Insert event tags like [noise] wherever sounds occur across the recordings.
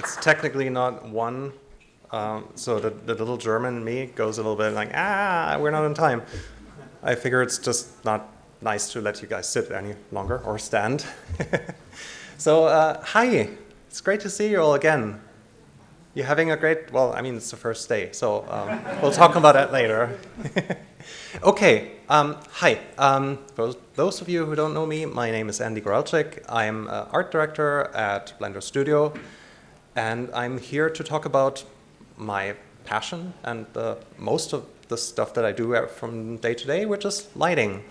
it's technically not one. Um, so the, the little German me goes a little bit like, ah, we're not on time. I figure it's just not nice to let you guys sit any longer or stand. [laughs] so uh, hi, it's great to see you all again. You're having a great, well, I mean, it's the first day, so um, we'll talk about that later. [laughs] okay, um, hi. Um, for those of you who don't know me, my name is Andy Goralczyk. I'm art director at Blender Studio, and I'm here to talk about my passion and uh, most of the stuff that I do from day to day, which is lighting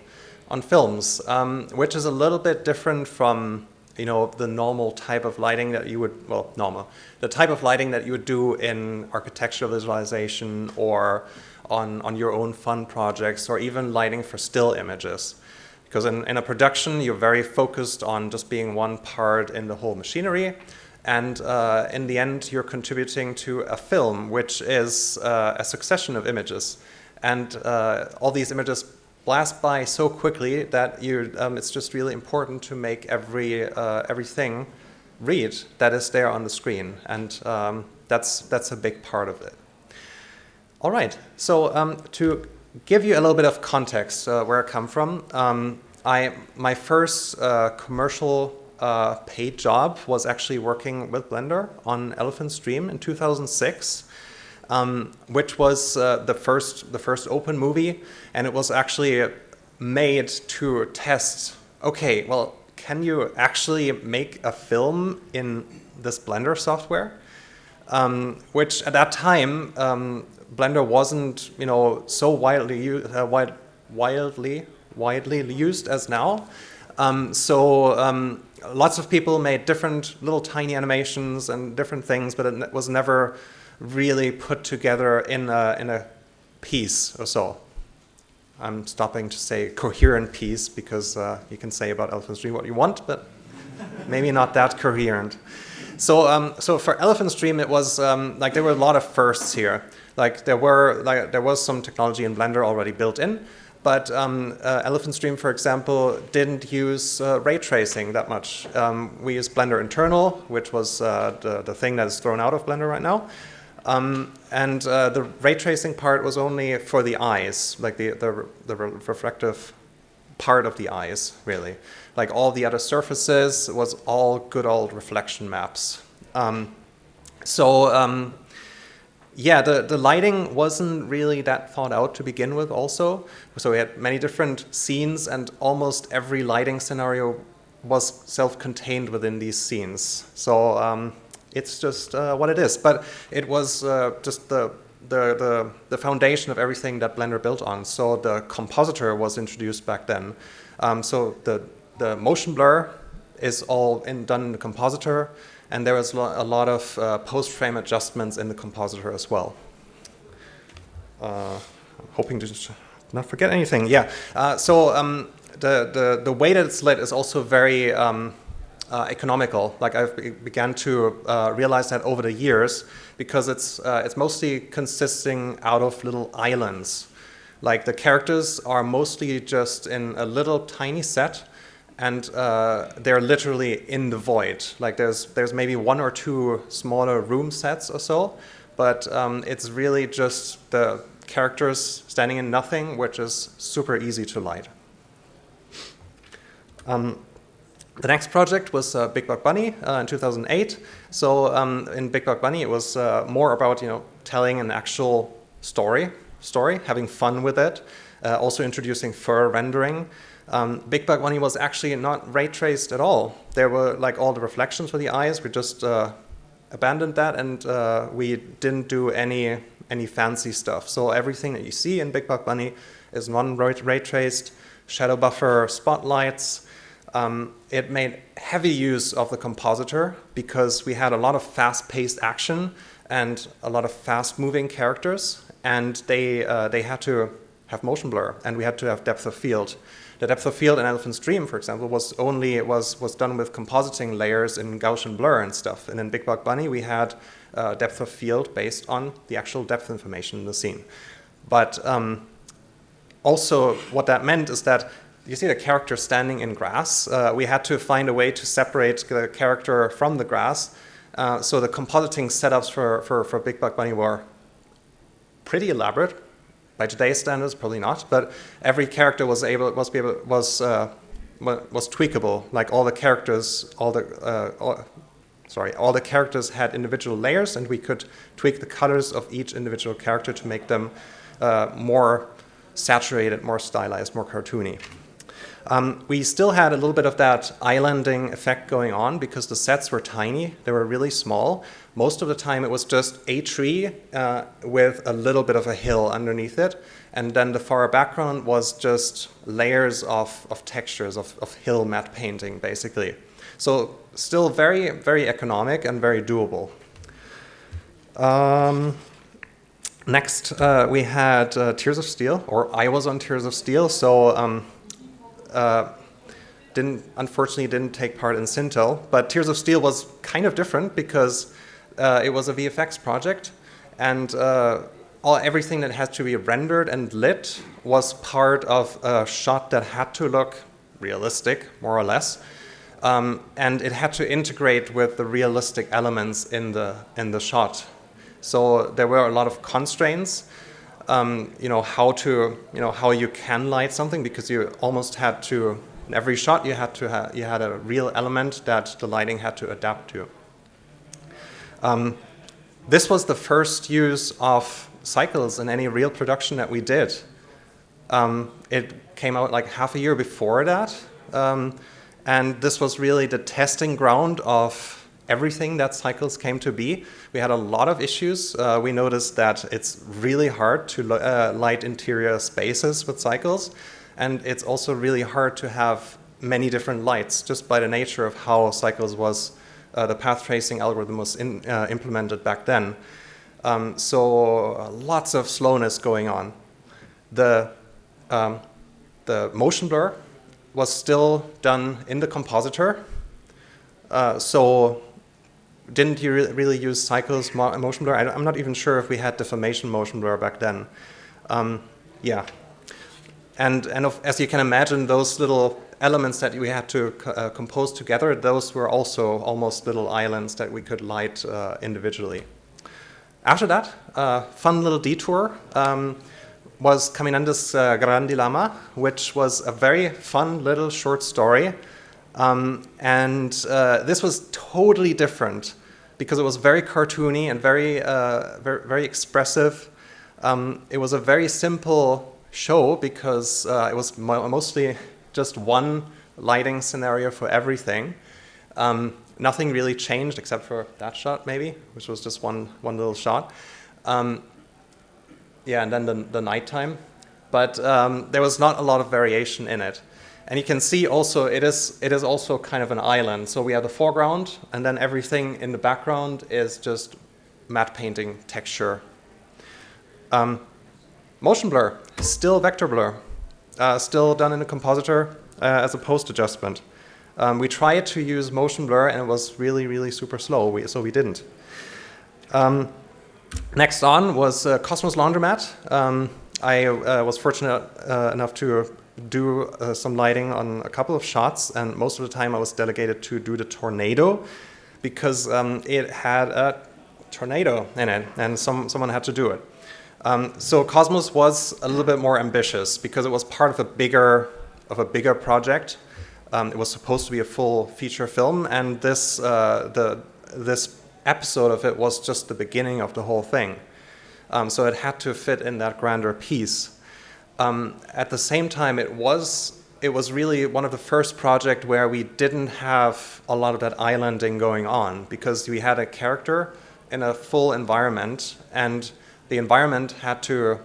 on films, um, which is a little bit different from you know the normal type of lighting that you would well normal the type of lighting that you would do in architectural visualization or on on your own fun projects or even lighting for still images. Because in, in a production you're very focused on just being one part in the whole machinery and uh, in the end, you're contributing to a film, which is uh, a succession of images. And uh, all these images blast by so quickly that you, um, it's just really important to make every uh, everything read that is there on the screen. And um, that's, that's a big part of it. All right, so um, to give you a little bit of context uh, where I come from, um, I, my first uh, commercial uh, paid job was actually working with Blender on Elephants Dream in 2006, um, which was uh, the first the first open movie, and it was actually made to test. Okay, well, can you actually make a film in this Blender software? Um, which at that time um, Blender wasn't, you know, so widely uh, wide, wildly widely used as now. Um, so um, lots of people made different little tiny animations and different things, but it was never really put together in a, in a piece or so. I'm stopping to say coherent piece because uh, you can say about Elephants Dream what you want, but maybe not that coherent. So, um, so for Elephants Dream, it was um, like there were a lot of firsts here. Like there were, like there was some technology in Blender already built in, but um, uh, Elephants Dream, for example, didn't use uh, ray tracing that much. Um, we used Blender Internal, which was uh, the, the thing that is thrown out of Blender right now. Um, and uh, the ray tracing part was only for the eyes, like the, the, the reflective part of the eyes, really. Like all the other surfaces was all good old reflection maps. Um, so um, yeah, the, the lighting wasn't really that thought out to begin with also. So we had many different scenes and almost every lighting scenario was self-contained within these scenes. So um, it's just uh, what it is. But it was uh, just the, the, the, the, foundation of everything that Blender built on. So the compositor was introduced back then. Um, so the, the motion blur is all in, done in the compositor and there was a lot of uh, post-frame adjustments in the compositor as well. Uh, I'm hoping to not forget anything. Yeah, uh, so um, the, the, the way that it's lit is also very um, uh, economical. Like I've began to uh, realize that over the years because it's, uh, it's mostly consisting out of little islands. Like the characters are mostly just in a little tiny set and uh, they're literally in the void. Like there's there's maybe one or two smaller room sets or so, but um, it's really just the characters standing in nothing, which is super easy to light. Um, the next project was uh, Big Buck Bunny uh, in 2008. So um, in Big Buck Bunny, it was uh, more about you know telling an actual story, story, having fun with it, uh, also introducing fur rendering. Um, Big Buck Bunny was actually not ray traced at all. There were like all the reflections for the eyes. We just uh, abandoned that and uh, we didn't do any any fancy stuff. So everything that you see in Big Buck Bunny is non-ray traced, shadow buffer, spotlights. Um, it made heavy use of the compositor because we had a lot of fast-paced action and a lot of fast-moving characters, and they uh, they had to have motion blur, and we had to have depth of field. The depth of field in Elephants Dream, for example, was only was was done with compositing layers in Gaussian blur and stuff. And in Big Buck Bunny, we had uh, depth of field based on the actual depth information in the scene. But um, also, what that meant is that you see the character standing in grass. Uh, we had to find a way to separate the character from the grass Uh, so the compositing setups for, for, for Big Buck Bunny were pretty elaborate. By today's standards, probably not, but every character was able was be able was uh, was tweakable. Like all the characters, all the uh, all, sorry, all the characters had individual layers, and we could tweak the colors of each individual character to make them uh, more saturated, more stylized, more cartoony. Um, we still had a little bit of that islanding effect going on because the sets were tiny, they were really small. Most of the time it was just a tree uh, with a little bit of a hill underneath it. And then the far background was just layers of, of textures, of, of hill matte painting, basically. So still very, very economic and very doable. Um, next, uh, we had uh, Tears of Steel, or I was on Tears of Steel. So um, uh, didn't unfortunately didn't take part in Sintel, but Tears of Steel was kind of different because uh, it was a VFX project, and uh, all everything that had to be rendered and lit was part of a shot that had to look realistic, more or less, um, and it had to integrate with the realistic elements in the in the shot. So there were a lot of constraints um, you know, how to, you know, how you can light something because you almost had to, in every shot you had to you had a real element that the lighting had to adapt to. Um, this was the first use of cycles in any real production that we did. Um, it came out like half a year before that. Um, and this was really the testing ground of everything that cycles came to be. We had a lot of issues. Uh, we noticed that it's really hard to uh, light interior spaces with cycles. And it's also really hard to have many different lights just by the nature of how cycles was, the path tracing algorithm was in, uh, implemented back then. Um, so uh, lots of slowness going on. The, um, the motion blur was still done in the compositor. Uh, so didn't you re really use cycles motion blur? I, am not even sure if we had deformation motion blur back then. Um, yeah. And, and of, as you can imagine, those little elements that we had to uh, compose together, those were also almost little islands that we could light uh, individually. After that, uh, fun little detour um, was Caminandes uh, Gran Dillama, which was a very fun little short story. Um, and uh, this was totally different because it was very cartoony and very, uh, very, very, expressive. Um, it was a very simple show because uh, it was mo mostly just one lighting scenario for everything. Um, nothing really changed except for that shot maybe, which was just one, one little shot. Um, yeah, and then the, the nighttime. But um, there was not a lot of variation in it. And you can see also it is, it is also kind of an island. So we have the foreground and then everything in the background is just matte painting texture. Um, motion blur, still vector blur, uh, still done in the compositor uh, as a post adjustment. Um, we tried to use motion blur and it was really, really super slow, we, so we didn't. Um, next on was uh, Cosmos Laundromat. Um, I uh, was fortunate uh, enough to do uh, some lighting on a couple of shots and most of the time I was delegated to do the tornado because um, it had a tornado in it and some, someone had to do it. Um, so Cosmos was a little bit more ambitious because it was part of a bigger, of a bigger project. Um, it was supposed to be a full feature film and this, uh, the, this episode of it was just the beginning of the whole thing. Um, so it had to fit in that grander piece. Um, at the same time, it was it was really one of the first projects where we didn't have a lot of that islanding going on because we had a character in a full environment and the environment had to,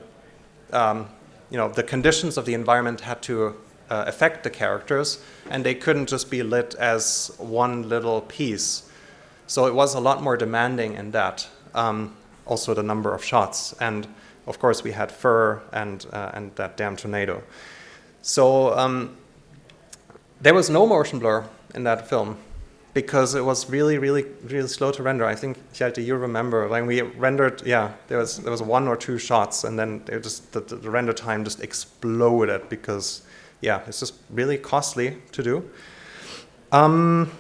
um, you know, the conditions of the environment had to uh, affect the characters and they couldn't just be lit as one little piece. So it was a lot more demanding in that, um, also the number of shots. and of course, we had fur and, uh, and that damn tornado. So um, there was no motion blur in that film because it was really, really, really slow to render. I think, Hjalti, you remember when we rendered, yeah, there was, there was one or two shots and then it just, the, the render time just exploded because, yeah, it's just really costly to do. Um,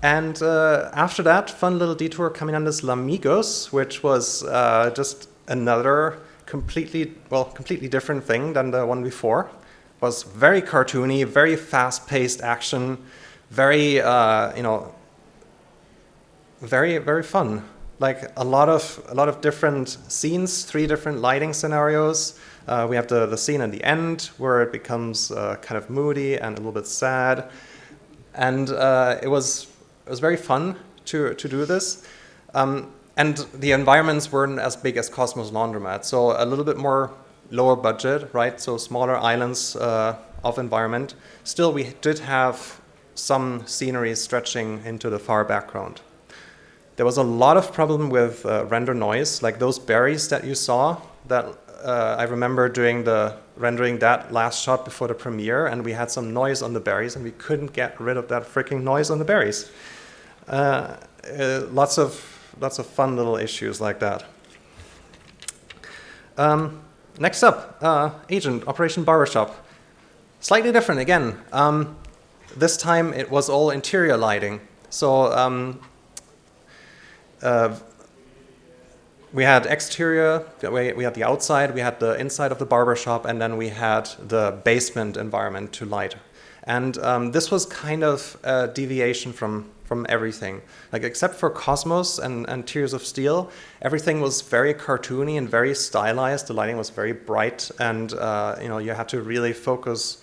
and uh, after that, fun little detour Caminandes Llamigos, which was uh, just another completely, well, completely different thing than the one before. It was very cartoony, very fast-paced action, very, uh, you know, very, very fun. Like a lot of, a lot of different scenes, three different lighting scenarios. Uh, we have the, the scene at the end where it becomes uh, kind of moody and a little bit sad. And uh, it was it was very fun to, to do this. Um, and the environments weren't as big as Cosmos Laundromat, so a little bit more lower budget, right? So smaller islands uh, of environment. Still, we did have some scenery stretching into the far background. There was a lot of problem with uh, render noise, like those berries that you saw, that uh, I remember doing the rendering that last shot before the premiere, and we had some noise on the berries, and we couldn't get rid of that freaking noise on the berries. Uh, uh, lots of lots of fun little issues like that. Um, next up, uh, agent Operation Barbershop. Slightly different again. Um, this time it was all interior lighting. So um, uh, we had exterior, we, had the outside, we had the inside of the barbershop, and then we had the basement environment to light. And um, this was kind of a deviation from from everything. Like except for Cosmos and, and Tears of Steel, everything was very cartoony and very stylized. The lighting was very bright and uh, you know you had to really focus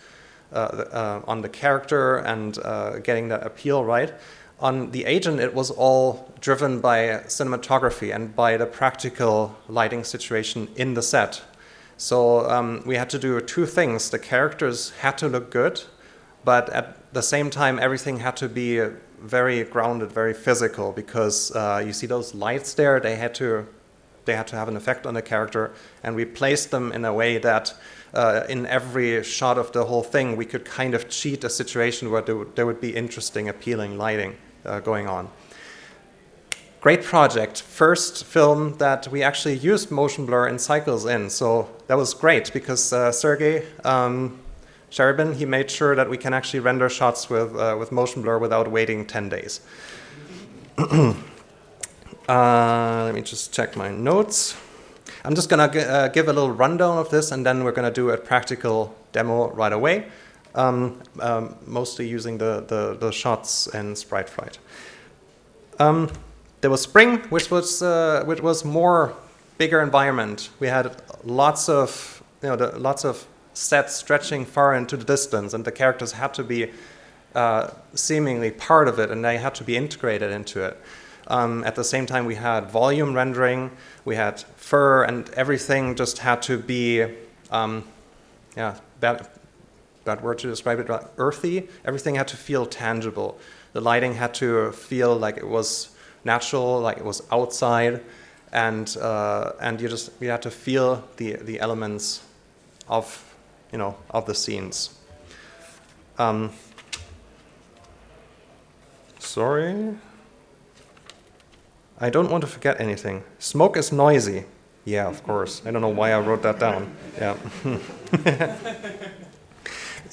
on the character and uh, getting that appeal right. On the agent, it was all driven by cinematography and by the practical lighting situation in the set. So um, we had to do two things. The characters had to look good, but at the same time, everything had to be very grounded, very physical, because uh, you see those lights there, they had to they had to have an effect on the character, and we placed them in a way that uh, in every shot of the whole thing, we could kind of cheat a situation where there would, there would be interesting, appealing lighting uh, going on. Great project. First film that we actually used motion blur and cycles in, so that was great because uh, Sergey um, he made sure that we can actually render shots with, uh, with motion blur without waiting 10 days. [clears throat] uh, let me just check my notes. I'm just going to uh, give a little rundown of this and then we're going to do a practical demo right away, um, um, mostly using the, the, the, shots and Sprite Fright. Um, there was spring, which was, uh, which was more bigger environment. We had lots of, you know, the, lots of set stretching far into the distance, and the characters had to be uh, seemingly part of it, and they had to be integrated into it. Um, at the same time, we had volume rendering, we had fur, and everything just had to be, um, yeah, bad, bad word to describe it, earthy. Everything had to feel tangible. The lighting had to feel like it was natural, like it was outside, and uh, and you just you had to feel the the elements of you know, of the scenes. Um, sorry. I don't want to forget anything. Smoke is noisy. Yeah, of course. I don't know why I wrote that down. Yeah. [laughs]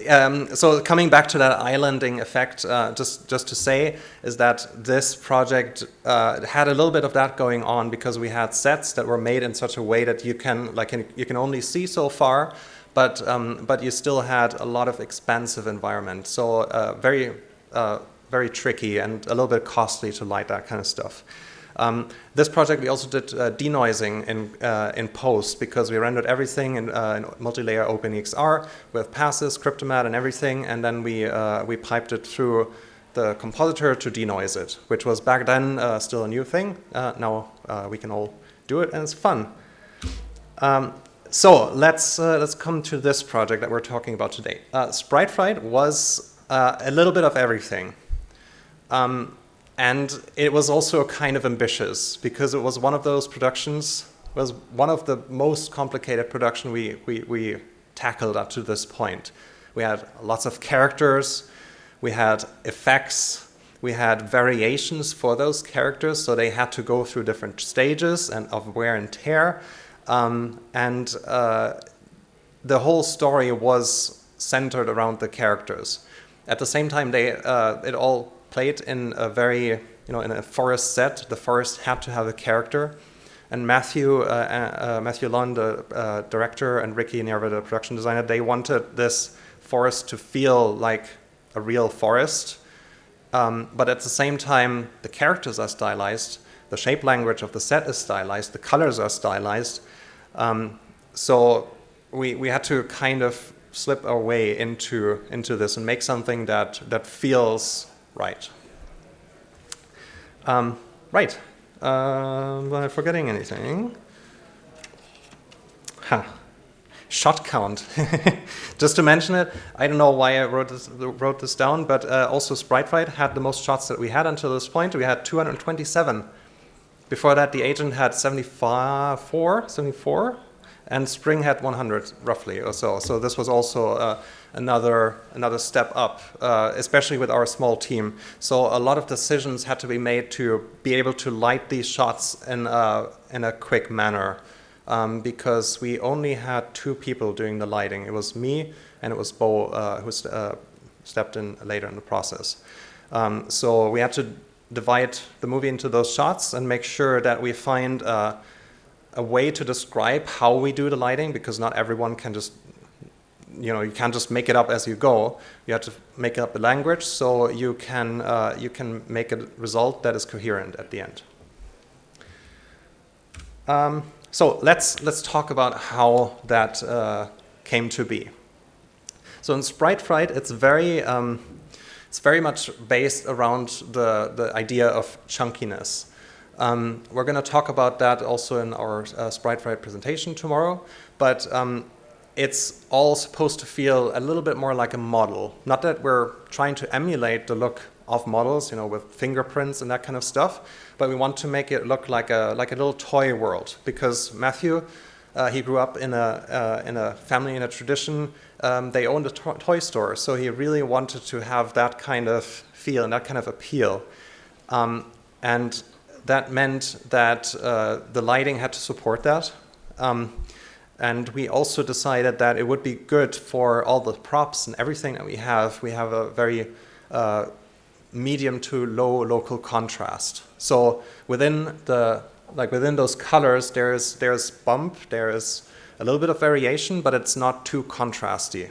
um, so coming back to that islanding effect, uh, just just to say is that this project uh, had a little bit of that going on because we had sets that were made in such a way that you can like you can only see so far, but um, but you still had a lot of expansive environment. So uh, very uh, very tricky and a little bit costly to light that kind of stuff. Um, this project we also did uh, denoising in uh, in post because we rendered everything in, uh, in multi-layer OpenEXR with passes, Cryptomatte, and everything, and then we uh, we piped it through the compositor to denoise it, which was back then still a new thing. now we can all do it, and it's fun. Um, so let's, uh, let's come to this project that we're talking about today. Uh, Sprite Fright was uh, a little bit of everything. Um, and it was also kind of ambitious because it was one of those productions, was one of the most complicated production we, we, we tackled up to this point. We had lots of characters, we had effects, we had variations for those characters, so they had to go through different stages and of wear and tear. Um, and uh, the whole story was centered around the characters. At the same time, they, uh, it all played in a very, you know, in a forest set. The forest had to have a character. And Matthew, uh, uh, Matthew Luhn, the uh, director, and Ricky Nerva, the production designer, they wanted this forest to feel like a real forest. Um, but at the same time, the characters are stylized, the shape language of the set is stylized, the colors are stylized. Um, so we, we had to kind of slip our way into, into this and make something that, that feels right. Um, right. Uh, am I forgetting anything? Huh. Shot count. [laughs] Just to mention it, I don't know why I wrote this, wrote this down, but uh, also Sprite Fright had the most shots that we had until this point. We had 227. Before that, the agent had 74, 74 and Spring had 100 roughly or so. So this was also uh, another another step up, uh, especially with our small team. So a lot of decisions had to be made to be able to light these shots in a, in a quick manner. Um, because we only had two people doing the lighting. It was me and it was Bo uh, who uh, stepped in later in the process. Um, so we had to divide the movie into those shots and make sure that we find uh, a way to describe how we do the lighting because not everyone can just you know you can't just make it up as you go. You have to make up the language so you can uh, you can make a result that is coherent at the end. Um, so let's let's talk about how that uh, came to be. So in sprite fright it's very um, it's very much based around the the idea of chunkiness. Um, we're going to talk about that also in our uh, Sprite Fright presentation tomorrow, but um, it's all supposed to feel a little bit more like a model. Not that we're trying to emulate the look of models, you know, with fingerprints and that kind of stuff, but we want to make it look like a like a little toy world because Matthew, uh, he grew up in a uh, in a family in a tradition. Um, they owned a to toy store, so he really wanted to have that kind of feel and that kind of appeal. Um, and that meant that uh, the lighting had to support that. Um, and we also decided that it would be good for all the props and everything that we have. We have a very uh, medium to low local contrast. So within the like within those colors, there's there's bump, there is a little bit of variation, but it's not too contrasty.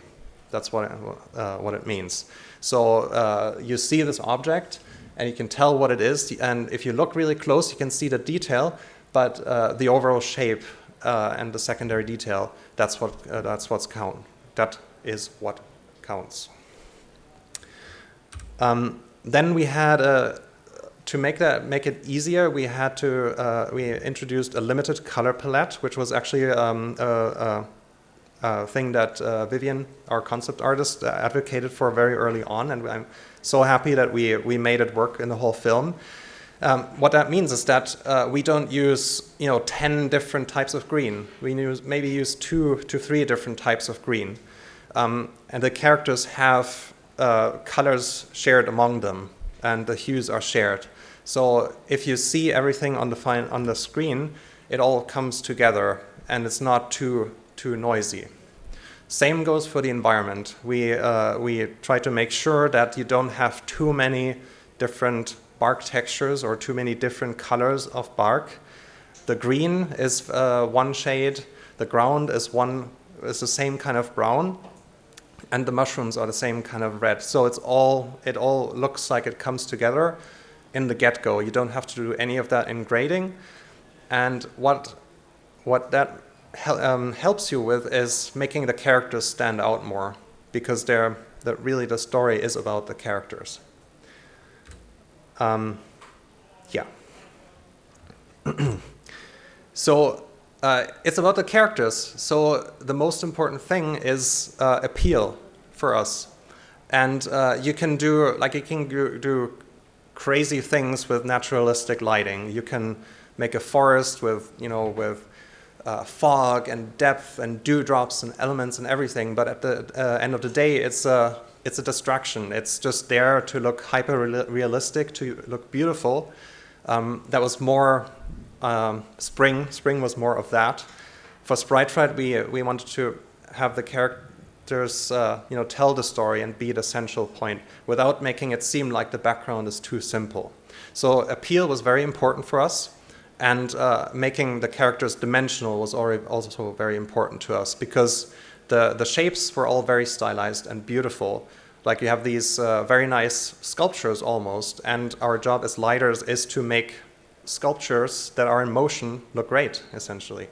That's what it, uh, what it means. So uh, you see this object, and you can tell what it is. And if you look really close, you can see the detail, but uh, the overall shape uh, and the secondary detail, that's what uh, that's what's count. That is what counts. Um, then we had a uh, to make that make it easier, we had to uh, we introduced a limited color palette, which was actually um, a, a, a, thing that uh, Vivian, our concept artist, advocated for very early on, and I'm so happy that we, we made it work in the whole film. Um, what that means is that uh, we don't use you know 10 different types of green. We use, maybe use two to three different types of green. Um, and the characters have uh, colors shared among them and the hues are shared. So if you see everything on the, on the screen, it all comes together and it's not too, too noisy. Same goes for the environment. We, uh, we try to make sure that you don't have too many different bark textures or too many different colors of bark. The green is uh, one shade, the ground is one is the same kind of brown, and the mushrooms are the same kind of red. So it's all it all looks like it comes together in the get-go. You don't have to do any of that in grading. And what what that um, helps you with is making the characters stand out more because they're that really the story is about the characters. Um, yeah. [clears throat] so uh, it's about the characters. So the most important thing is uh, appeal for us. And uh, you can do, like you can do crazy things with naturalistic lighting. You can make a forest with, you know, with uh, fog and depth and dewdrops and elements and everything, but at the uh, end of the day, it's a, it's a distraction. It's just there to look hyper realistic, to look beautiful. Um, that was more um, spring. Spring was more of that. For Sprite Fright, we, we wanted to have the, characters, uh, you know tell the story and be the central point without making it seem like the background is too simple. So appeal was very important for us, and uh, making the characters dimensional was also very important to us because the the shapes were all very stylized and beautiful. Like you have these uh, very nice sculptures almost, and our job as lighters is to make sculptures that are in motion look great, essentially.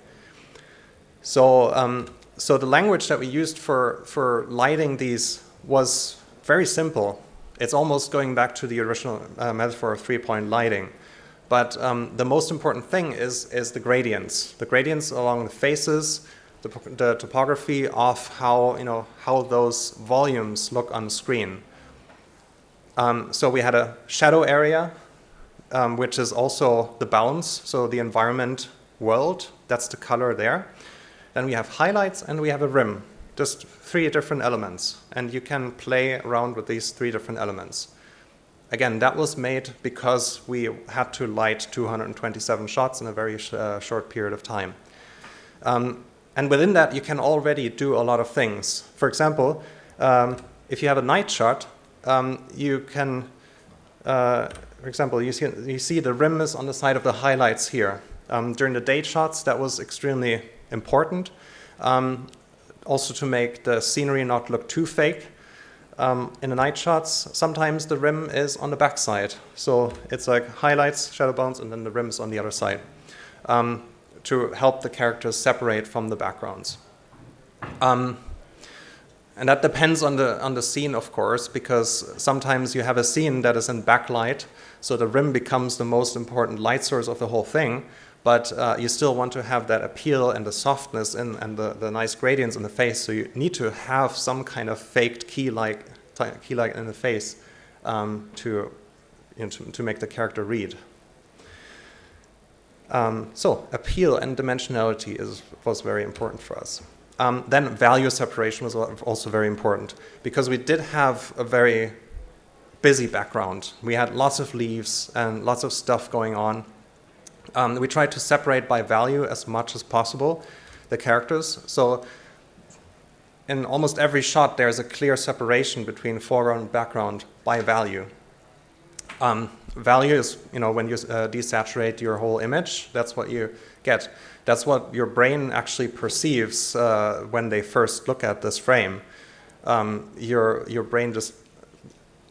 So, um, so the language that we used for, for lighting these was very simple. It's almost going back to the original uh, metaphor of three-point lighting. But um, the most important thing is, is the gradients. The gradients along the faces, the, the, topography of how, you know, how those volumes look on the screen. Um, so we had a shadow area, um, which is also the bounds, so the environment world, that's the color there. Then we have highlights and we have a rim, just three different elements. And you can play around with these three different elements. Again, that was made because we had to light 227 shots in a very sh uh, short period of time. Um, and within that, you can already do a lot of things. For example, um, if you have a night shot, um, you can, uh, for example, you see, you see the rim is on the side of the highlights here. Um, during the day shots, that was extremely important. Um, also to make the scenery not look too fake. Um, in the night shots, sometimes the rim is on the back side. So it's like highlights, shadow bounds, and then the rim is on the other side um, to help the characters separate from the backgrounds. Um, and that depends on the, on the scene, of course, because sometimes you have a scene that is in backlight, so the rim becomes the most important light source of the whole thing but uh, you still want to have that appeal and the softness and, and the, the nice gradients in the face. So you need to have some kind of faked key-like key -like in the face um, to, you know, to, to, make the character read. Um, so appeal and dimensionality is, was very important for us. Um, then value separation was also very important because we did have a very busy background. We had lots of leaves and lots of stuff going on. Um, we tried to separate by value as much as possible the characters. So in almost every shot, there's a clear separation between foreground and background by value. Um, value is, you know, when you uh, desaturate your whole image, that's what you get. That's what your brain actually perceives uh, when they first look at this frame. Um, your, your brain just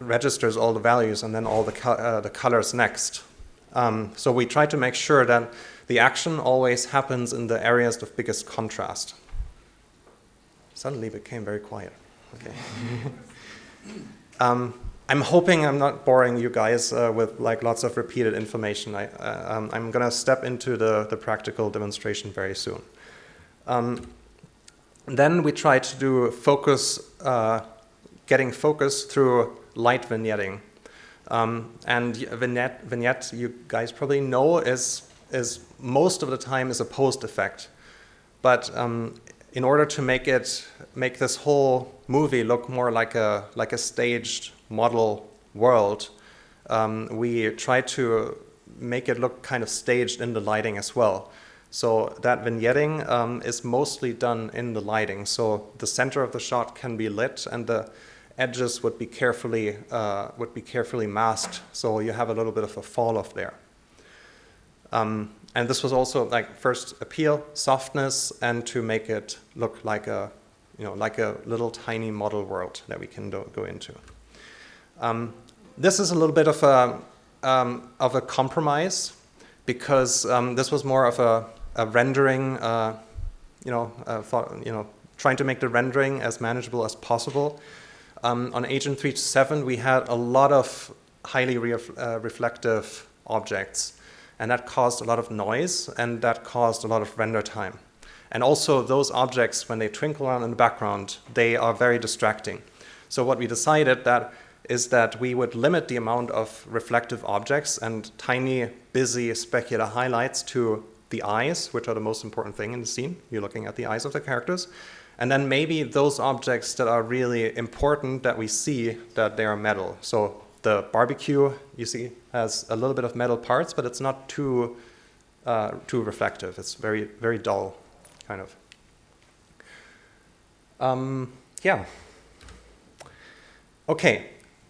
registers all the values and then all the, co uh, the colors next. Um, so we try to make sure that the action always happens in the areas of biggest contrast. Suddenly it became very quiet. Okay. [laughs] um, I'm hoping I'm not boring you guys uh, with like lots of repeated information. I, uh, um, I'm going to step into the, the practical demonstration very soon. Um, then we try to do focus, uh, getting focus through light vignetting. Um, and vignette, vignette, you guys probably know, is, is most of the time is a post effect. But um, in order to make it, make this whole movie look more like a, like a staged model world, um, we try to make it look kind of staged in the lighting as well. So that vignetting um, is mostly done in the lighting. So the center of the shot can be lit and the edges would be carefully uh, would be carefully masked, so you have a little bit of a fall off there. Um, and this was also like first appeal, softness, and to make it look like a you know like a little tiny model world that we can go into. Um, this is a little bit of a um, of a compromise because um, this was more of a, a rendering, uh, you know, uh, thought, you know, trying to make the rendering as manageable as possible. Um, on Agent 327, we had a lot of highly uh, reflective objects, and that caused a lot of noise, and that caused a lot of render time. And also, those objects, when they twinkle around in the background, they are very distracting. So what we decided that is that we would limit the amount of reflective objects and tiny, busy specular highlights to the eyes, which are the most important thing in the scene. You're looking at the eyes of the characters. And then maybe those objects that are really important that we see that they are metal. So the barbecue, you see, has a little bit of metal parts, but it's not too, uh, too reflective. It's very, very dull, kind of. Um, yeah. Okay,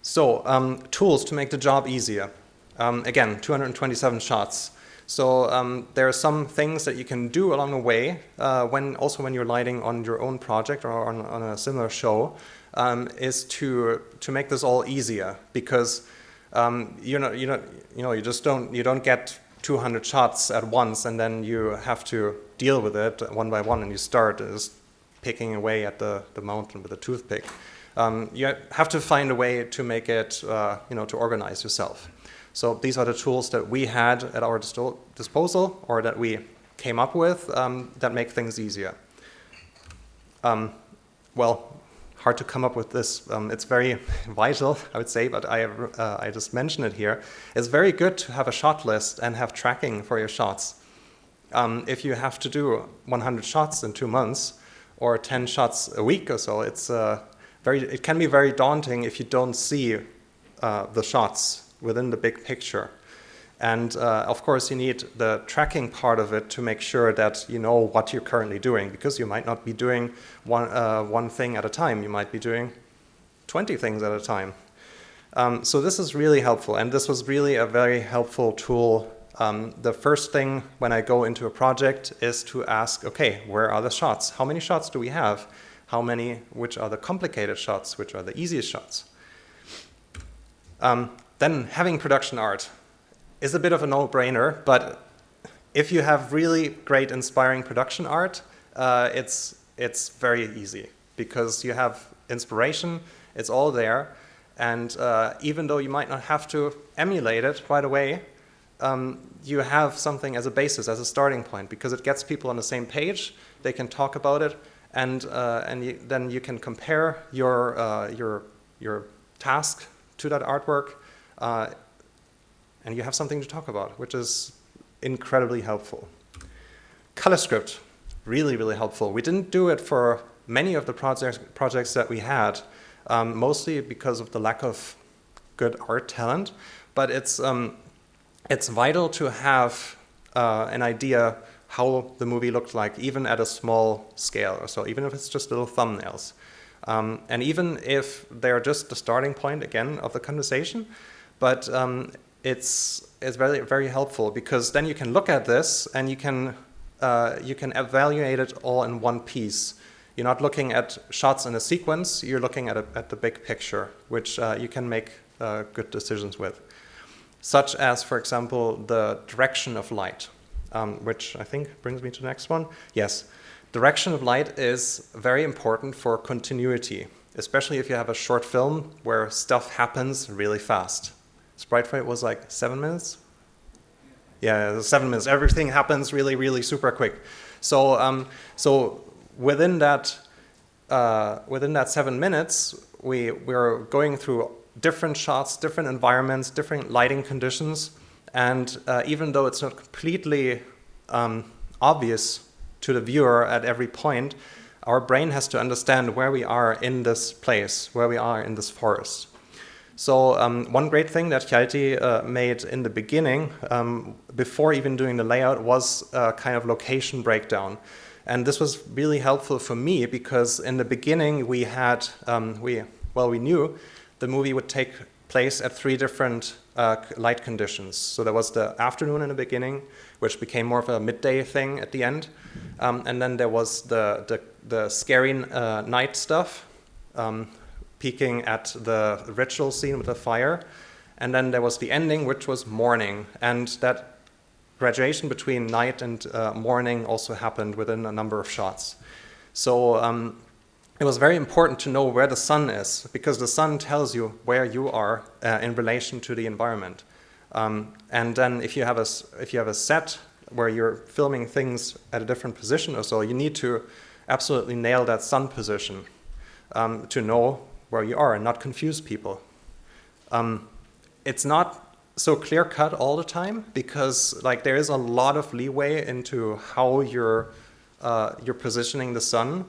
so um, tools to make the job easier. Um, again, 227 shots. So um, there are some things that you can do along the way, uh, when also when you're lighting on your own project or on, on a similar show, um, is to to make this all easier because um, you know you know you know you just don't you don't get 200 shots at once and then you have to deal with it one by one and you start just picking away at the, the mountain with a toothpick. Um, you have to find a way to make it, uh, you know, to organize yourself. So these are the tools that we had at our disposal or that we came up with um, that make things easier. Um, well, hard to come up with this. Um, it's very [laughs] vital, I would say, but I, uh, I just mentioned it here. It's very good to have a shot list and have tracking for your shots. Um, if you have to do 100 shots in two months or 10 shots a week or so, it's uh, very, it can be very daunting if you don't see uh, the shots within the big picture. And uh, of course, you need the tracking part of it to make sure that you know what you're currently doing, because you might not be doing one, uh, one thing at a time. You might be doing 20 things at a time. Um, so this is really helpful, and this was really a very helpful tool. Um, the first thing when I go into a project is to ask, okay, where are the shots? How many shots do we have? How many, which are the complicated shots, which are the easiest shots. Um, then having production art is a bit of a no-brainer, but if you have really great inspiring production art, uh, it's, it's very easy because you have inspiration, it's all there, and uh, even though you might not have to emulate it right away, um, you have something as a basis, as a starting point, because it gets people on the same page, they can talk about it, and, uh, and you, then you can compare your, uh, your, your task to that artwork, uh, and you have something to talk about, which is incredibly helpful. Color script, really, really helpful. We didn't do it for many of the projects, projects that we had, um, mostly because of the lack of good art talent, but it's, um, it's vital to have uh, an idea how the movie looked like, even at a small scale or so, even if it's just little thumbnails. Um, and even if they're just the starting point, again, of the conversation, but um, it's, it's very, very helpful because then you can look at this and you can, uh, you can evaluate it all in one piece. You're not looking at shots in a sequence, you're looking at, a, at the big picture, which uh, you can make uh, good decisions with. Such as, for example, the direction of light um, which I think brings me to the next one. Yes, direction of light is very important for continuity, especially if you have a short film where stuff happens really fast. Sprite Fright was like seven minutes? Yeah, seven minutes. Everything happens really, really super quick. So, um, so within that, uh, within that seven minutes, we we're going through different shots, different environments, different lighting conditions, and uh, even though it's not completely um, obvious to the viewer at every point, our brain has to understand where we are in this place, where we are in this forest. So um, one great thing that Hjalti uh, made in the beginning, um, before even doing the layout, was a kind of location breakdown. And this was really helpful for me because in the beginning we had, um, we well, we knew the movie would take place at three different uh, light conditions. So there was the afternoon in the beginning, which became more of a midday thing at the end. Um, and then there was the, the, the scary uh, night stuff, um, peeking at the ritual scene with the fire. And then there was the ending, which was morning. And that graduation between night and uh, morning also happened within a number of shots. So um, it was very important to know where the sun is because the sun tells you where you are uh, in relation to the environment. Um, and then if you have a if you have a set where you're filming things at a different position or so, you need to absolutely nail that sun position um, to know where you are and not confuse people. Um, it's not so clear cut all the time because like there is a lot of leeway into how you're uh, you're positioning the sun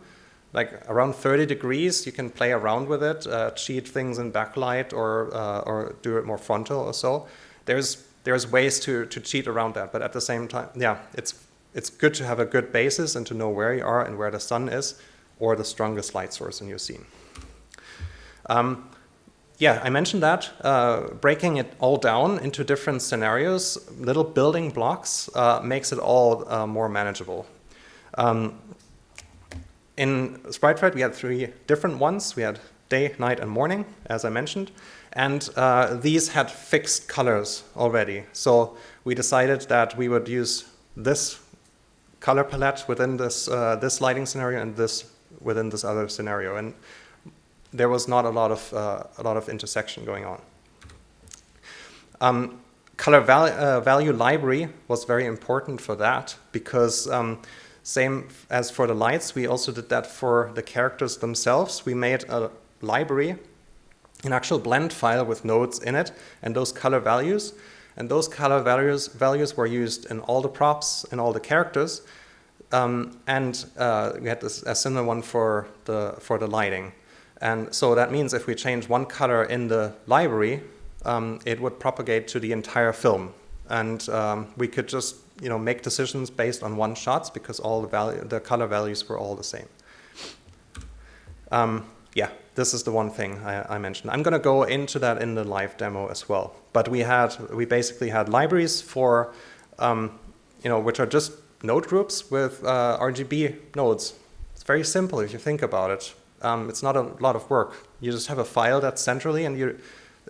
like around 30 degrees, you can play around with it, uh, cheat things in backlight or, uh, or do it more frontal or so. There's, there's ways to, to cheat around that, but at the same time, yeah, it's, it's good to have a good basis and to know where you are and where the sun is or the strongest light source in your scene. Um, yeah, I mentioned that, uh, breaking it all down into different scenarios, little building blocks, uh, makes it all uh, more manageable. Um, in Sprite Fright, we had three different ones. We had day, night, and morning, as I mentioned. And uh, these had fixed colors already. So we decided that we would use this color palette within this, uh, this lighting scenario and this within this other scenario. And there was not a lot of, uh, a lot of intersection going on. Um, color val uh, value library was very important for that because um, same as for the lights, we also did that for the characters themselves. We made a library, an actual blend file with nodes in it and those color values. And those color values, values were used in all the props and all the characters. Um, and uh, we had this, a similar one for the, for the lighting. And so that means if we change one color in the library, um, it would propagate to the entire film. And um, we could just you know, make decisions based on one shots because all the, value, the color values were all the same. Um, yeah, this is the one thing I, I mentioned. I'm going to go into that in the live demo as well. But we had, we basically had libraries for, um, you know, which are just node groups with uh, RGB nodes. It's very simple if you think about it. Um, it's not a lot of work. You just have a file that's centrally and you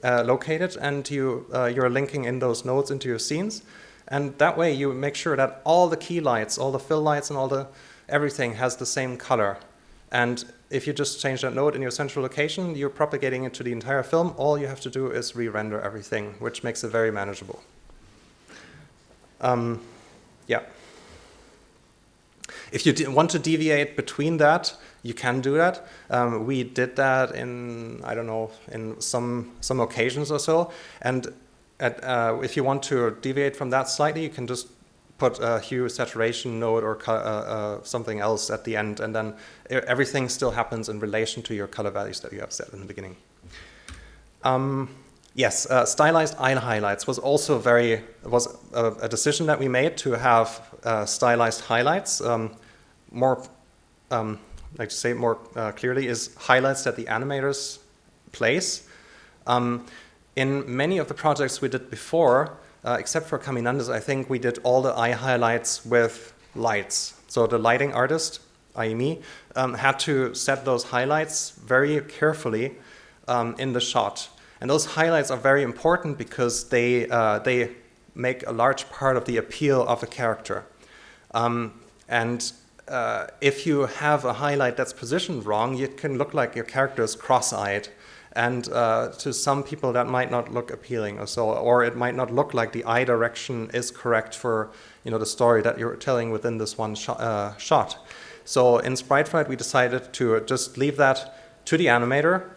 uh, locate it and you, uh, you're linking in those nodes into your scenes. And that way you make sure that all the key lights, all the fill lights and all the everything has the same color. And if you just change that node in your central location, you're propagating it to the entire film. All you have to do is re-render everything, which makes it very manageable. Um, yeah. If you want to deviate between that, you can do that. Um, we did that in, I don't know, in some, some occasions or so. And at, uh, if you want to deviate from that slightly, you can just put a hue saturation node or uh, uh, something else at the end, and then everything still happens in relation to your color values that you have set in the beginning. Um, yes, uh, stylized eye highlights was also very, was a, a decision that we made to have uh, stylized highlights. Um, more, um, like to say more uh, clearly, is highlights that the animators place. Um, in many of the projects we did before, uh, except for Caminandes, I think we did all the eye highlights with lights. So the lighting artist, i.e. um, had to set those highlights very carefully um, in the shot. And those highlights are very important because they, uh, they make a large part of the appeal of a character. Um, and uh, if you have a highlight that's positioned wrong, it can look like your character is cross-eyed and uh, to some people that might not look appealing or so, or it might not look like the eye direction is correct for you know the story that you're telling within this one sh uh, shot. So in Sprite Fright, we decided to just leave that to the animator,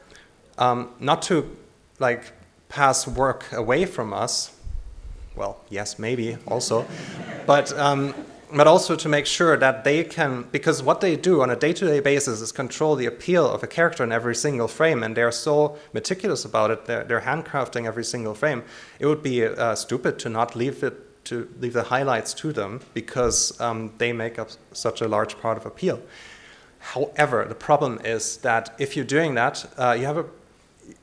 um, not to like pass work away from us. Well, yes, maybe also, but um, but also to make sure that they can, because what they do on a day-to-day -day basis is control the appeal of a character in every single frame, and they're so meticulous about it, they're, they're handcrafting every single frame. It would be uh, stupid to not leave it to leave the highlights to them because um, they make up such a large part of appeal. However, the problem is that if you're doing that, uh, you have a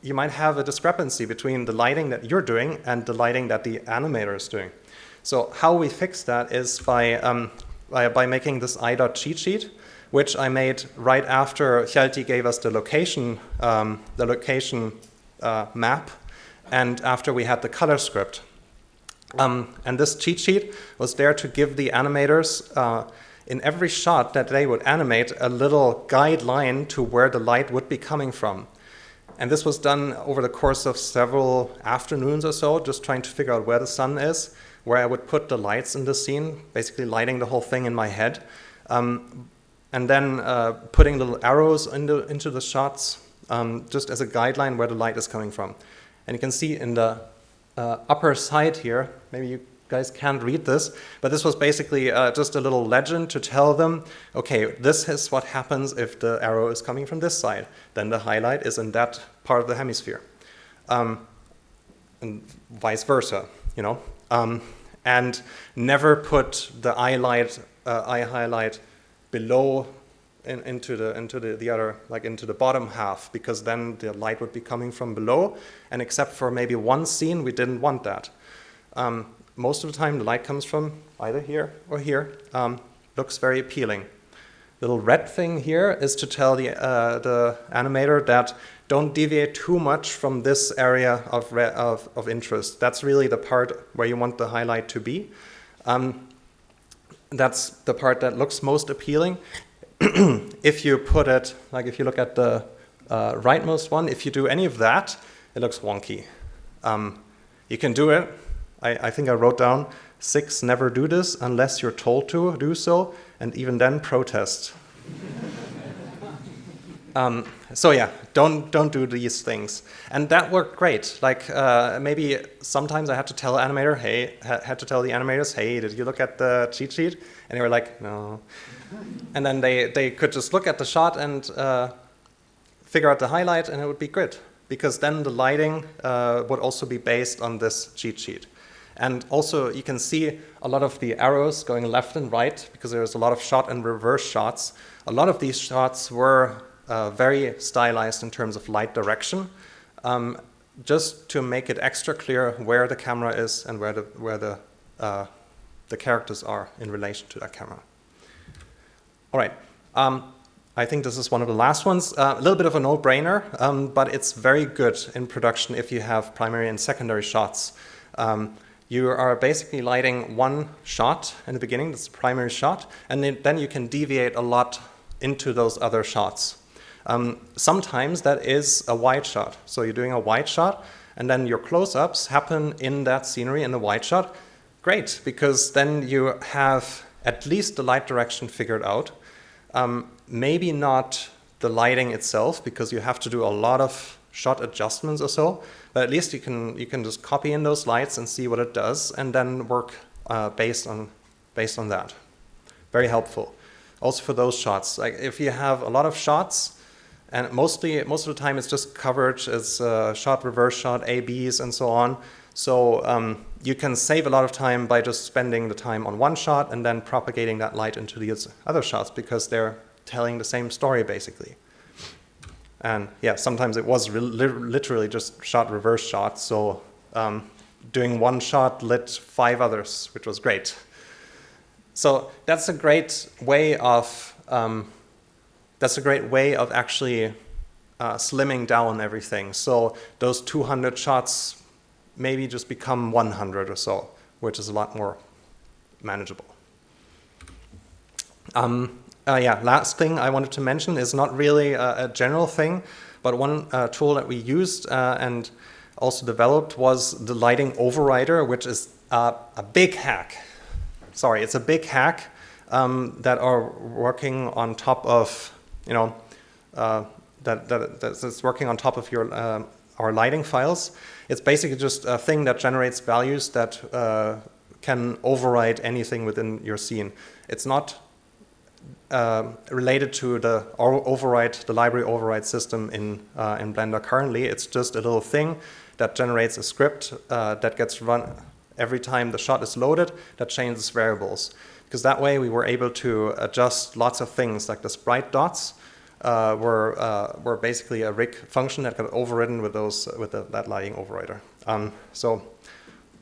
you might have a discrepancy between the lighting that you're doing and the lighting that the animator is doing. So how we fix that is by, um, by, by, making this i.cheat sheet, which I made right after Hjalti gave us the location, um, the location uh, map and after we had the color script. Um, and this cheat sheet was there to give the animators uh, in every shot that they would animate a little guideline to where the light would be coming from. And this was done over the course of several afternoons or so, just trying to figure out where the sun is where I would put the lights in the scene, basically lighting the whole thing in my head, um, and then uh, putting little arrows into, into the shots um, just as a guideline where the light is coming from. And you can see in the uh, upper side here, maybe you guys can't read this, but this was basically uh, just a little legend to tell them, okay, this is what happens if the arrow is coming from this side. Then the highlight is in that part of the hemisphere. Um, and vice versa, you know. Um, and never put the eye, light, uh, eye highlight below in, into the into the, the other like into the bottom half because then the light would be coming from below. And except for maybe one scene we didn't want that. Um, most of the time the light comes from either here or here um, looks very appealing little red thing here is to tell the uh, the animator that don't deviate too much from this area of, of, of interest that's really the part where you want the highlight to be um, that's the part that looks most appealing [clears throat] if you put it, like if you look at the uh, rightmost one, if you do any of that, it looks wonky. Um, you can do it. I, I, think I wrote down six never do this unless you're told to do so, and even then protest. um, so yeah, don't don't do these things, and that worked great. Like uh, maybe sometimes I had to tell animator, hey, ha had to tell the animators, hey, did you look at the cheat sheet? And they were like, no and then they, they could just look at the shot and uh, figure out the highlight and it would be good because then the lighting uh, would also be based on this cheat sheet. And also you can see a lot of the arrows going left and right because there's a lot of shot and reverse shots. A lot of these shots were uh, very stylized in terms of light direction um, just to make it extra clear where the camera is and where the, where the, uh, the characters are in relation to that camera. All right. Um, I think this is one of the last ones. Uh, a little bit of a no-brainer, um, but it's very good in production if you have primary and secondary shots. Um, you are basically lighting one shot in the beginning, that's the primary shot, and then you can deviate a lot into those other shots. Um, sometimes that is a wide shot. So you're doing a wide shot, and then your close-ups happen in that scenery in the wide shot. Great, because then you have at least the light direction figured out. Um, maybe not the lighting itself because you have to do a lot of shot adjustments or so, but at least you can you can just copy in those lights and see what it does and then work uh, based on based on that. Very helpful. Also for those shots, like if you have a lot of shots, and mostly most of the time it's just coverage, it's uh, shot, reverse shot, ABs, and so on. So um, you can save a lot of time by just spending the time on one shot and then propagating that light into the other shots because they're telling the same story basically. And yeah, sometimes it was literally just shot reverse shots. So um, doing one shot lit five others, which was great. So that's a great way of um, that's a great way of actually uh, slimming down everything. So those 200 shots maybe just become 100 or so, which is a lot more manageable. Um, uh, yeah, last thing I wanted to mention is not really a, a general thing, but one uh, tool that we used uh, and also developed was the lighting overrider, which is a big hack. Sorry, it's a big hack um, that are working on top of, you know, uh, that, that, that's working on top of your uh, our lighting files. It's basically just a thing that generates values that uh, can override anything within your scene. It's not uh, related to the override, the library override system in, uh, in Blender currently. It's just a little thing that generates a script uh, that gets run every time the shot is loaded that changes variables. Because that way we were able to adjust lots of things like the sprite dots uh, were, uh, were basically a rig function that got overridden with, those, with the, that lighting overrider. Um, so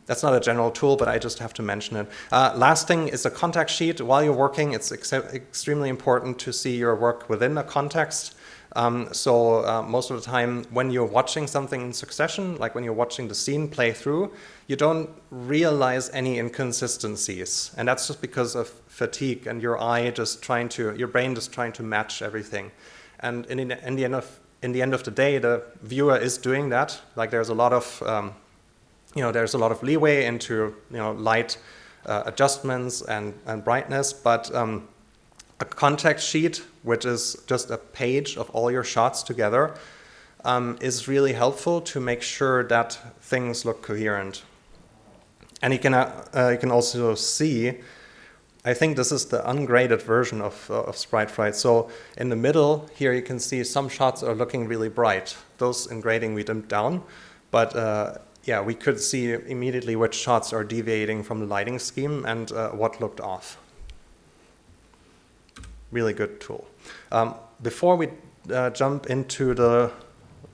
that's not a general tool, but I just have to mention it. Uh, last thing is a contact sheet. While you're working, it's ex extremely important to see your work within a context. Um, so uh, most of the time when you're watching something in succession, like when you're watching the scene play through, you don't realize any inconsistencies. And that's just because of fatigue and your eye just trying to, your brain just trying to match everything. And in, in, the, end of, in the end of the day, the viewer is doing that. Like there's a lot of, um, you know, there's a lot of leeway into, you know, light uh, adjustments and, and brightness, but um, a contact sheet, which is just a page of all your shots together, um, is really helpful to make sure that things look coherent. And you can, uh, uh, you can also see, I think this is the ungraded version of, uh, of Sprite Fright. So in the middle here you can see some shots are looking really bright. Those in grading we dimmed down, but uh, yeah, we could see immediately which shots are deviating from the lighting scheme and uh, what looked off. really good tool. Um, before we uh, jump into the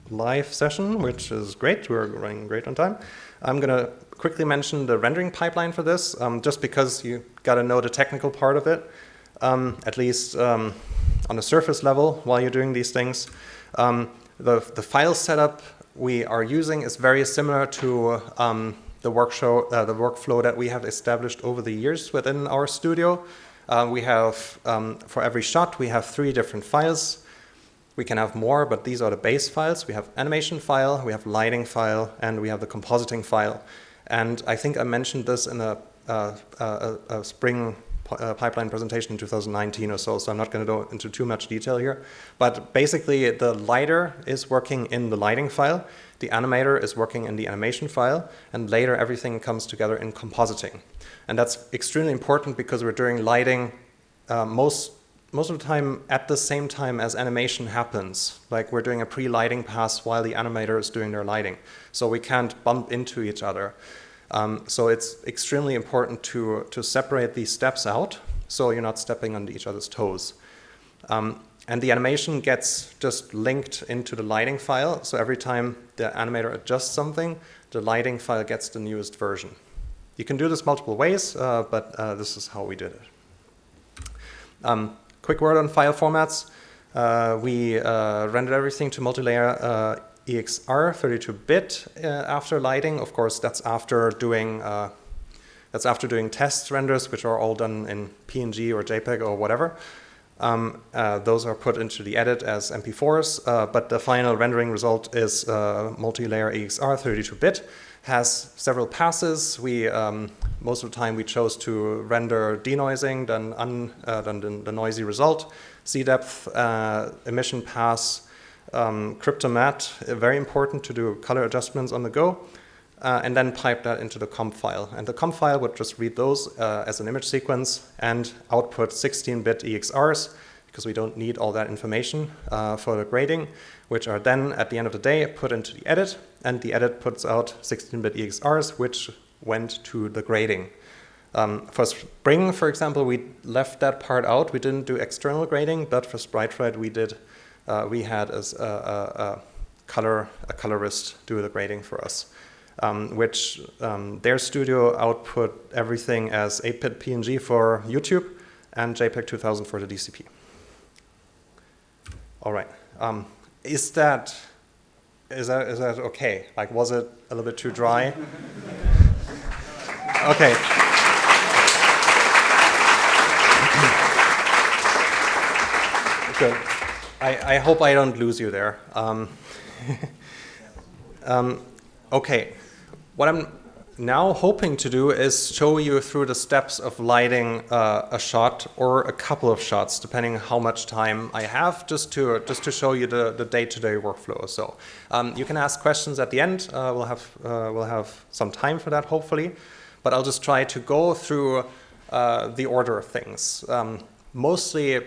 live session, which is great, we're running great on time, I'm going to quickly mention the rendering pipeline for this, um, just because you got to know the technical part of it, um, at least um, on the surface level while you're doing these things. Um, the, the file setup we are using is very similar to um, the, workflow, uh, the workflow that we have established over the years within our studio. Uh, we have, um, for every shot, we have three different files. We can have more, but these are the base files. We have animation file, we have lighting file, and we have the compositing file. And I think I mentioned this in a, uh, a, a spring uh, pipeline presentation in 2019 or so, so I'm not going to go into too much detail here. But basically, the lighter is working in the lighting file, the animator is working in the animation file, and later everything comes together in compositing. And that's extremely important because we're doing lighting uh, most most of the time at the same time as animation happens. Like we're doing a pre-lighting pass while the animator is doing their lighting. So we can't bump into each other. Um, so it's extremely important to, to separate these steps out so you're not stepping on each other's toes. Um, and the animation gets just linked into the lighting file. So every time the animator adjusts something, the lighting file gets the newest version. You can do this multiple ways, uh, but uh, this is how we did it. Um, quick word on file formats. Uh, we uh, rendered everything to multi-layer uh, EXR 32-bit uh, after lighting. Of course, that's after doing uh, that's after doing test renders, which are all done in PNG or JPEG or whatever. Um, uh, those are put into the edit as MP4s, uh, but the final rendering result is uh, multi-layer EXR 32-bit. Has several passes. We um, most of the time we chose to render denoising, then, un, uh, then the, the, noisy result, Z depth, emission pass, um, Cryptomatte, uh, very important to do color adjustments on the go, uh, and then pipe that into the comp file. And the comp file would just read those uh, as an image sequence and output 16-bit EXRs, because we don't need all that information uh, for the grading, which are then, at the end of the day, put into the edit, and the edit puts out 16-bit EXRs, which went to the grading. Um, for Spring, for example, we left that part out. We didn't do external grading, but for Sprite Fright, we did uh, we had a, a, a, color a colorist do the grading for us, um, which um, their studio output everything as 8-bit PNG for YouTube and JPEG 2000 for the DCP. All right. Um, is that is that is that okay? Like, was it a little bit too dry? [laughs] okay. Good. I, I hope I don't lose you there. Um, [laughs] um, okay, what I'm now hoping to do is show you through the steps of lighting uh, a shot or a couple of shots, depending how much time I have, just to just to show you the the day-to-day -day workflow. So um, you can ask questions at the end. Uh, we'll have uh, we'll have some time for that, hopefully. But I'll just try to go through uh, the order of things. Um, mostly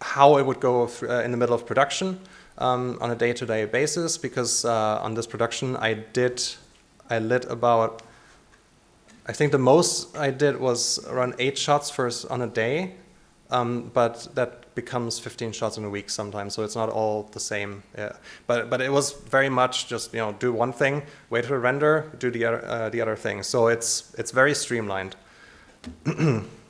how it would go through, uh, in the middle of production um, on a day-to-day -day basis because uh, on this production I did, I lit about, I think the most I did was around eight shots first on a day, um, but that becomes 15 shots in a week sometimes, so it's not all the same. Yeah. But but it was very much just you know do one thing, wait for render, do the other uh, the other thing. So it's it's very streamlined. [clears throat]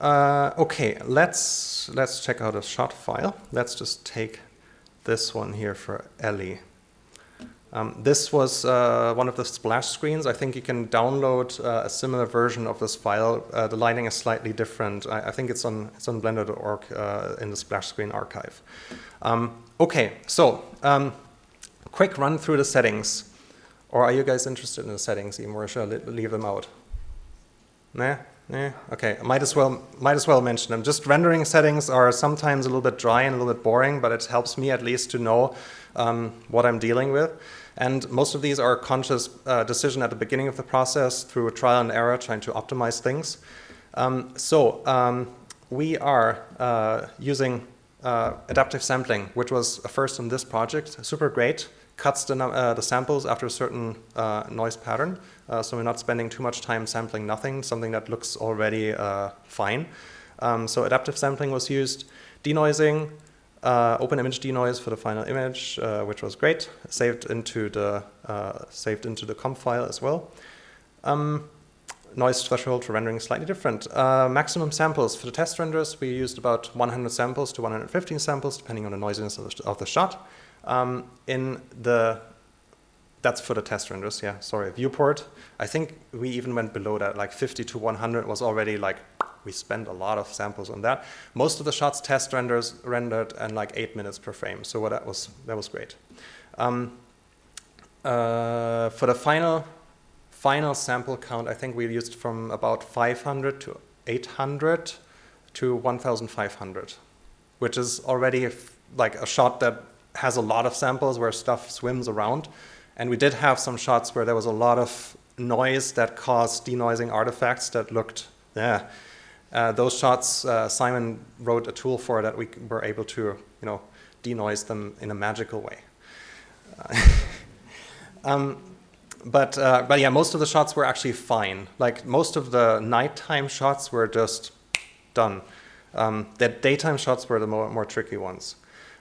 Uh, okay, let's let's check out a shot file. Let's just take this one here for Ellie. Um, this was uh, one of the splash screens. I think you can download uh, a similar version of this file. Uh, the lighting is slightly different. I, I, think it's on it's on Blender.org uh, in the splash screen archive. Um, okay, so um, quick run through the settings. Or are you guys interested in the settings, even, or should I leave them out? Nah. Yeah, okay, might as well might as well mention them. Just rendering settings are sometimes a little bit dry and a little bit boring, but it helps me at least to know um, what I'm dealing with. And most of these are conscious uh, decision at the beginning of the process through trial and error, trying to optimize things. Um, so um, we are uh, using uh, adaptive sampling, which was a first in this project, super great, cuts the, uh, the samples after a certain uh, noise pattern, uh, so we're not spending too much time sampling nothing, something that looks already uh, fine. Um, so adaptive sampling was used, denoising, uh, open image denoise for the final image, uh, which was great, saved into the saved into the comp file as well. Um, noise threshold for rendering slightly different. Maximum samples for the test renders, we used about 100 samples to 115 samples, depending on the noisiness of the, of the shot. Um, in the, that's for the test renders, yeah, sorry, viewport. I think we even went below that, like 50 to 100 was already like, we spent a lot of samples on that. Most of the shots test renders rendered in like eight minutes per frame, so what that was, that was great. Um, uh, for the final final sample count, I think we used from about 500 to 800 to 1,500, which is already like a shot that has a lot of samples where stuff swims around. And we did have some shots where there was a lot of noise that caused denoising artifacts that looked, yeah. Uh, those shots, uh, Simon wrote a tool for that we were able to, you know, denoise them in a magical way. Uh, [laughs] um, but uh, but yeah, most of the shots were actually fine. Like most of the nighttime shots were just done. Um, the daytime shots were the more, more tricky ones.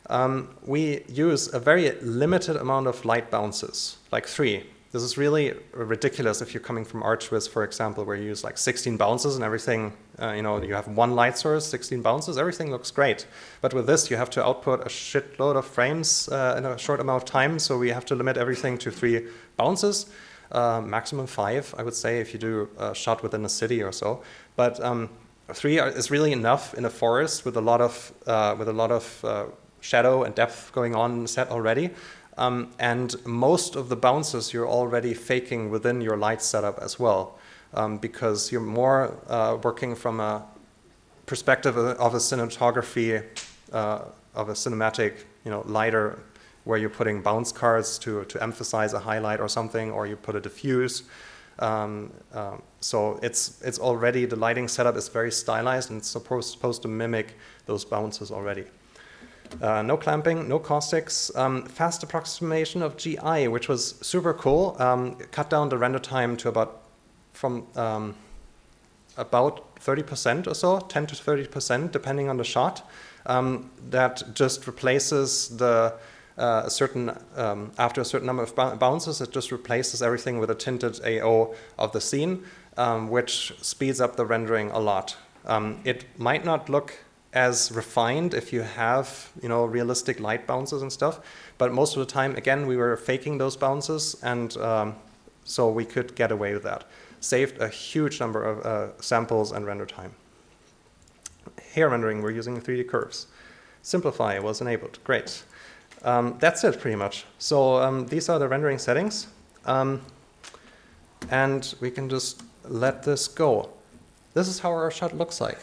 Um, we use a very limited amount of light bounces, like three. This is really ridiculous if you're coming from ArchViz, for example, where you use like 16 bounces and everything, uh, you know, you have one light source, 16 bounces, everything looks great. But with this, you have to output a shitload of frames uh, in a short amount of time, so we have to limit everything to three bounces, uh, maximum five, I would say, if you do a shot within a city or so. But um, three is really enough in a forest with a lot of, uh, with a lot of uh, shadow and depth going on in the set already. Um, and most of the bounces you're already faking within your light setup as well, um, because you're more uh, working from a perspective of a cinematography, uh, of a cinematic, you know, lighter, where you're putting bounce cards to, to emphasize a highlight or something, or you put a diffuse. Um, um, so it's, it's already, the lighting setup is very stylized and it's supposed, supposed to mimic those bounces already. Uh, no clamping, no caustics, um, fast approximation of GI, which was super cool. Um, cut down the render time to about from um, about 30% or so, 10 to 30%, depending on the shot. Um, that just replaces the uh, a certain um, after a certain number of bounces, it just replaces everything with a tinted AO of the scene, um, which speeds up the rendering a lot. it might not look as refined if you have, you know, realistic light bounces and stuff. But most of the time, again, we were faking those bounces and um, so we could get away with that. Saved a huge number of uh, samples and render time. Hair rendering, we're using 3D curves. Simplify was enabled, great. Um, that's it pretty much. So um, these are the rendering settings. Um, and we can just let this go. This is how our shot looks like.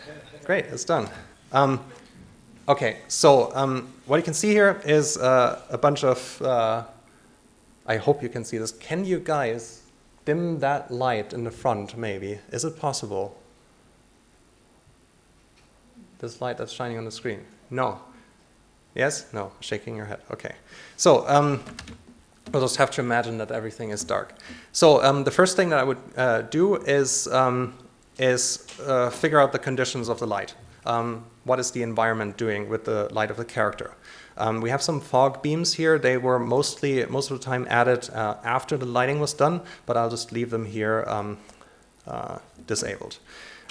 Great, it's done. Um, okay, so um, what you can see here is uh, a bunch of, uh, I hope you can see this. Can you guys dim that light in the front maybe? Is it possible? This light that's shining on the screen? No. Yes? No, shaking your head. Okay. So um, we'll just have to imagine that everything is dark. So um, the first thing that I would uh, do is, um, is uh, figure out the conditions of the light um, what is the environment doing with the light of the character. Um, we have some fog beams here. They were mostly, most of the time added uh, after the lighting was done, but I'll just leave them here um, uh, disabled.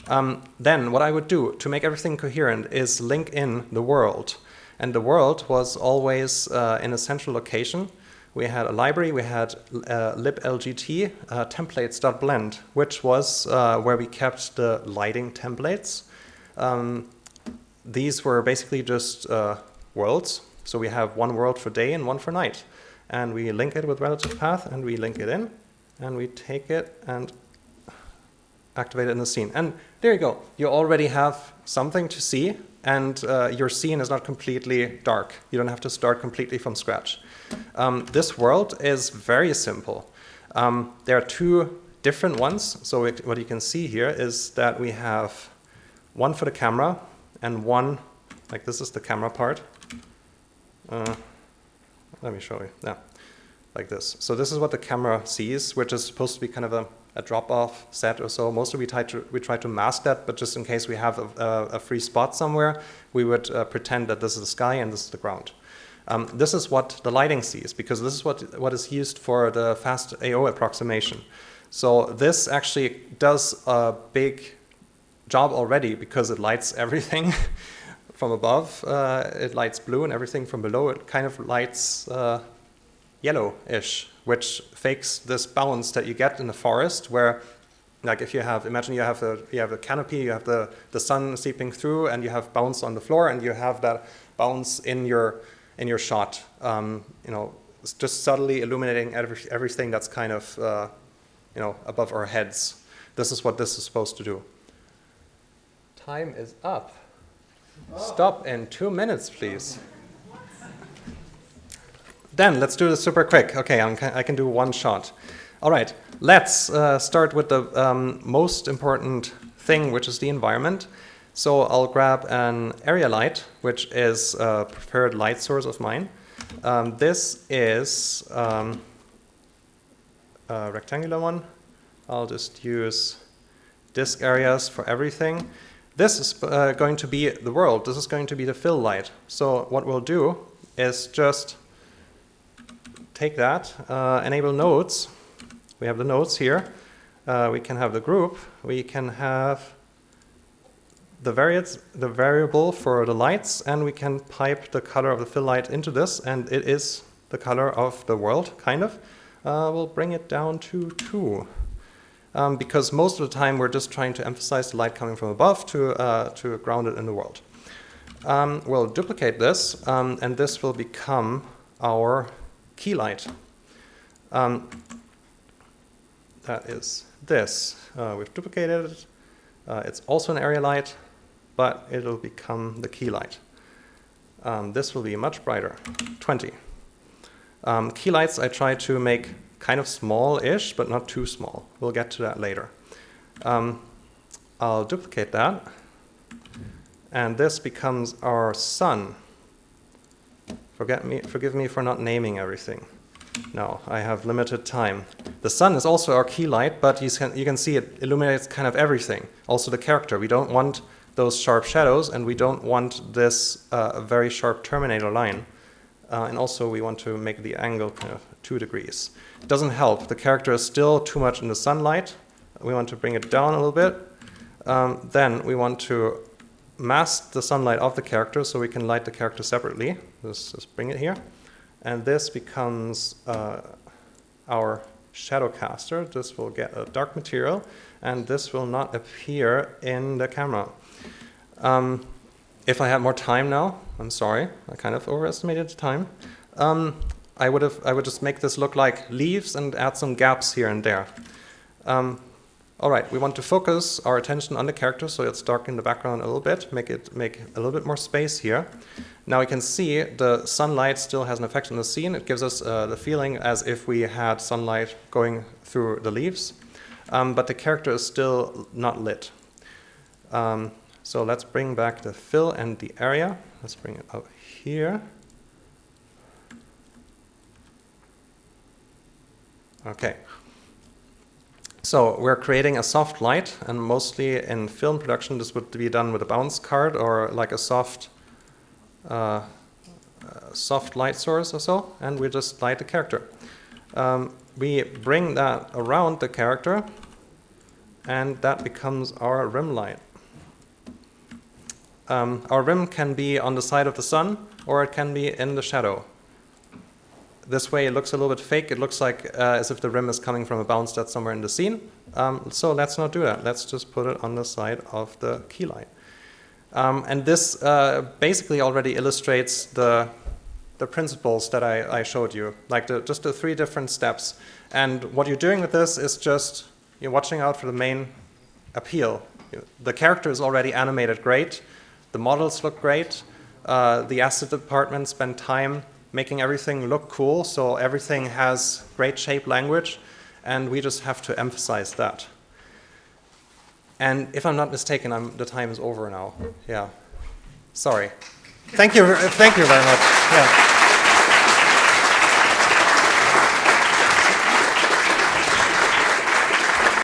Um, then what I would do to make everything coherent is link in the world. And the world was always uh, in a central location. We had a library, we had uh, liblgt uh, templates.blend, which was uh, where we kept the lighting templates. Um, these were basically just uh, worlds. So we have one world for day and one for night. And we link it with relative path and we link it in and we take it and activate it in the scene. And there you go. You already have something to see and uh, your scene is not completely dark. You don't have to start completely from scratch. Um, this world is very simple. Um, there are two different ones. So it, what you can see here is that we have one for the camera and one Like this is the camera part. Uh, let me show you. Yeah, like this. So this is what the camera sees, which is supposed to be kind of a, a drop-off set or so. Mostly we try to we try to mask that, but just in case we have a, a, free spot somewhere, we would uh, pretend that this is the sky and this is the ground. Um, this is what the lighting sees, because this is what what is used for the fast AO approximation. So this actually does a big job already because it lights [laughs] everything from above. Uh, it lights blue and everything from below. It kind of lights uh, yellowish, which fakes this bounce that you get in the forest where like if you have, imagine you have a, you have a canopy, you have the, the sun seeping through and you have bounce on the floor and you have that bounce in your, in your shot. Um, you know, just subtly illuminating every, everything that's kind of, uh, you know, above our heads. This is what this is supposed to do. Time is up. Stop in two minutes, please. Then let's do this super quick. Okay, I'm, i can do one shot. All right, let's uh, start with the um, most important thing, which is the environment. So I'll grab an area light, which is a preferred light source of mine. Um, this is um, a rectangular one. I'll just use disk areas for everything. This is uh, going to be the world. This is going to be the fill light. So what we'll do is just take that, uh, enable nodes. We have the nodes here. Uh, we can have the group. We can have the, the variable for the lights, and we can pipe the color of the fill light into this, and it is the color of the world, kind of. Uh, we'll bring it down to 2 um, because most of the time we're just trying to emphasize the light coming from above to, uh, to ground it in the world. Um, we'll duplicate this, um, and this will become our key light. Um, that is this. Uh, we've duplicated it. Uh, it's also an area light, but it'll become the key light. Um, this will be much brighter, 20. Um, key lights I try to make kind of small-ish, but not too small. We'll get to that later. Um, I'll duplicate that. And this becomes our sun. Forget me, forgive me for not naming everything. No, I have limited time. The sun is also our key light, but you can, you can see it illuminates kind of everything. Also the character. We don't want those sharp shadows, and we don't want this uh, very sharp terminator line. Uh, and also we want to make the angle kind of two degrees. It doesn't help. The character is still too much in the sunlight. We want to bring it down a little bit. Um, then we want to mask the sunlight of the character so we can light the character separately. Let's just bring it here. And this becomes uh, our shadow caster. This will get a dark material and this will not appear in the camera. Um, if I had more time now, I'm sorry, I kind of overestimated the time. Um, I would have I would just make this look like leaves and add some gaps here and there. Um, all right, we want to focus our attention on the character, so let's darken the background a little bit, make it make a little bit more space here. Now we can see the sunlight still has an effect on the scene. It gives us uh, the feeling as if we had sunlight going through the leaves, um, but the character is still not lit. Um, so let's bring back the fill and the area. Let's bring it up here. Okay. So we're creating a soft light, and mostly in film production, this would be done with a bounce card or like a soft, uh, uh, soft light source or so, and we just light the character. Um, we bring that around the character, and that becomes our rim light. Um, our rim can be on the side of the sun, or it can be in the shadow this way it looks a little bit fake. It looks like uh, as if the rim is coming from a bounce that's somewhere in the scene. Um, so let's not do that. Let's just put it on the side of the key light. Um, and this uh, basically already illustrates the, the principles that I, I showed you, like the, just the three different steps. And what you're doing with this is just you're watching out for the main appeal. The character is already animated great. The models look great. Uh, the asset department spent time making everything look cool, so everything has great shape language, and we just have to emphasize that. And if I'm not mistaken, I'm, the time is over now. Yeah. Sorry. Thank you, thank you very much. Yeah.